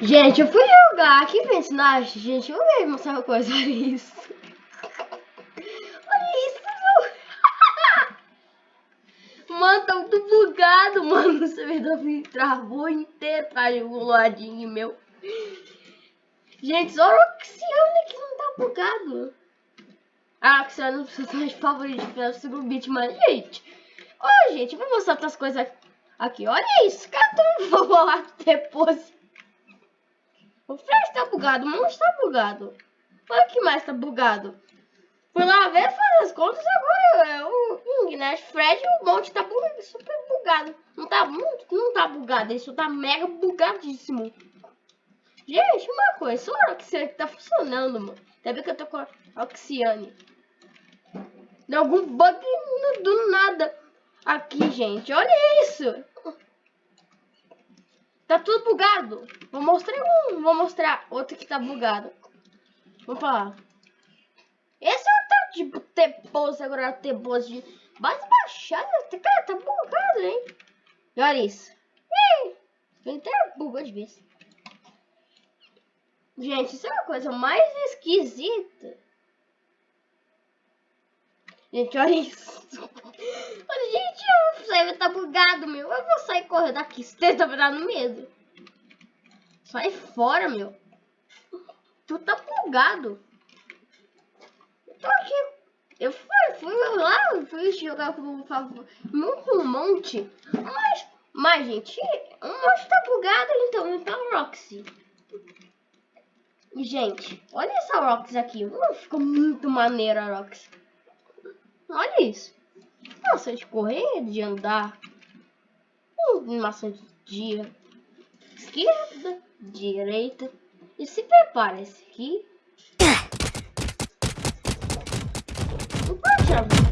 Gente, eu fui jogar aqui personagem. Gente, eu vou mostrar uma coisa. Olha isso. Olha isso, meu. Mano, tá muito bugado, mano. O servidor travou inteiro pra um ladinho meu. Gente, só o Oxiana que não tá bugado. Ah, Oxiana é um personagem favorito de o Beat, mas, gente. Ó, gente, eu vou mostrar outras coisas aqui. Olha isso, cadê o vou lá depois? O Flash tá bugado, o monstro tá bugado. O que mais tá bugado. Fui lá ver, fazer as contas, agora é o King, né? Fred o monte tá super bugado. Não tá muito, não tá bugado, isso tá mega bugadíssimo. Gente, uma coisa, o Oxiane tá funcionando, mano. Até bem que eu tô com a Oxiane. Deu algum bug do nada aqui, gente. Olha isso. Tá tudo bugado. Vou mostrar um, vou mostrar outro que tá bugado. Vamos lá. Esse é o tal de ter pose agora ter pose de base baixada. Cara, tá bugado, hein? E olha isso. Ih, até bugou de vez. Gente, isso é uma coisa mais esquisita. Gente, olha isso. Gente, o server tá bugado, meu. Eu vou sair correndo daqui. Você tá no medo. Sai fora, meu. Tu tá bugado. Eu tô aqui. Eu fui, fui lá, fui jogar com um monte. Mas, mas, gente, um monte tá bugado, então, então, Roxy. Gente, olha essa Roxy aqui. Uh, ficou muito maneira a Roxy. Olha isso. Nossa, de correr, de andar. Animação de esquerda, direita. E se prepara esse aqui. Não pode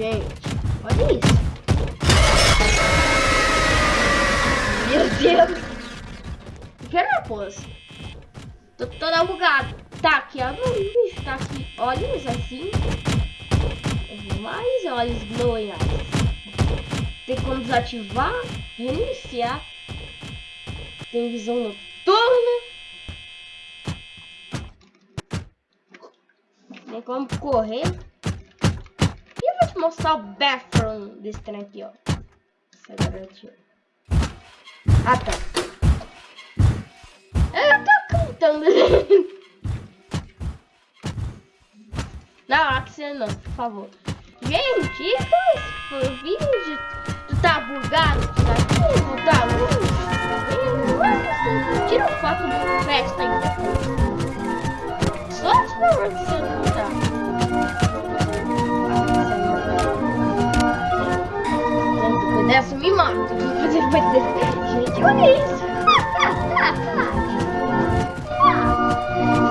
Gente, olha isso. Meu Deus. Que era pose? Tô toda bugada. Tá aqui, ó. bicho tá aqui. Olha isso assim. Mais olhos glowing Tem como desativar, reiniciar. Tem visão noturna. Tem como correr mostrar o bathroom desse trem aqui, ó. Essa garotinha. Ah, tá. Eu tô cantando. Não, Axel não, por favor. Gente, isso foi o vídeo. Tu tá bugado? Tu tá vivo? Tá louco? Tira foto do festa ainda. Só pra dessa me mata. Vou fazer depois Gente, olha isso.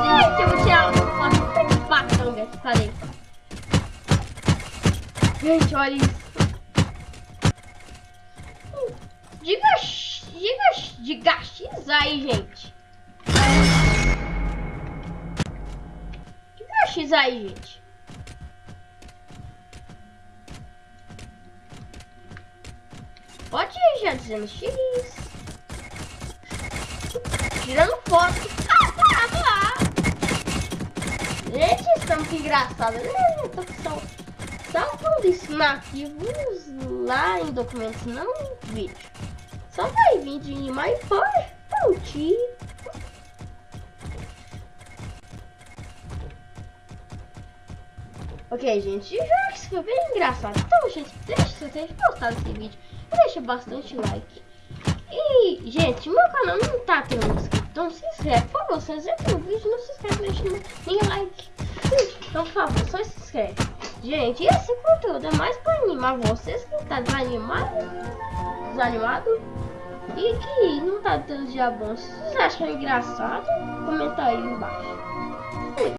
Gente, eu vou tirar uma patanga. Falei. Gente, olha isso. Diga, diga, diga X aí, gente. Diga X aí, gente. Pode ir já dizendo X. Tirando foto. Ah, tá, lá. Gente, estamos que engraçado. Só, só quando isso no arquivos lá em documentos, não em vídeo. Só vai vir de mais importante. Ok, gente, já que isso foi bem engraçado. Então, gente, deixa vocês gostaram desse vídeo deixa bastante like. E, gente, meu canal não tá tendo inscrito, então se inscreve. Por favor, se você o vídeo, não se inscreve, deixa nem like. Então, por favor, só se inscreve. Gente, esse conteúdo é mais pra animar vocês que tá desanimado, desanimado e que não tá tendo dia bom. Se vocês acham engraçado, comenta aí embaixo.